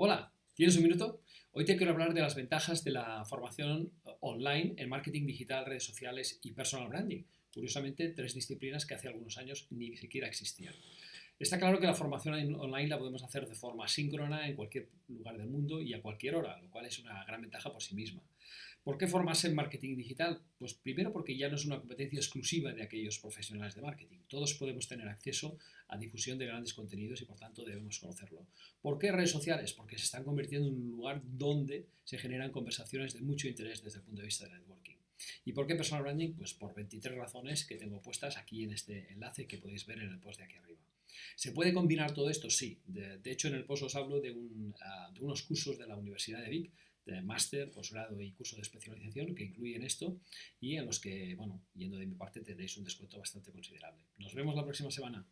Hola, ¿tienes un minuto? Hoy te quiero hablar de las ventajas de la formación online en marketing digital, redes sociales y personal branding. Curiosamente, tres disciplinas que hace algunos años ni siquiera existían. Está claro que la formación online la podemos hacer de forma síncrona en cualquier lugar del mundo y a cualquier hora, lo cual es una gran ventaja por sí misma. ¿Por qué formarse en marketing digital? Pues primero porque ya no es una competencia exclusiva de aquellos profesionales de marketing. Todos podemos tener acceso a difusión de grandes contenidos y por tanto debemos conocerlo. ¿Por qué redes sociales? Porque se están convirtiendo en un lugar donde se generan conversaciones de mucho interés desde el punto de vista del networking. ¿Y por qué personal branding? Pues por 23 razones que tengo puestas aquí en este enlace que podéis ver en el post de aquí arriba. ¿Se puede combinar todo esto? Sí. De, hecho, en el post os hablo de, ah, de, unos cursos de la Universidad de Vic, de máster, posgrado y curso de especialización que incluyen esto y en los que, bueno, yendo de mi parte, tendréis un descuento bastante considerable. Nos vemos la próxima semana.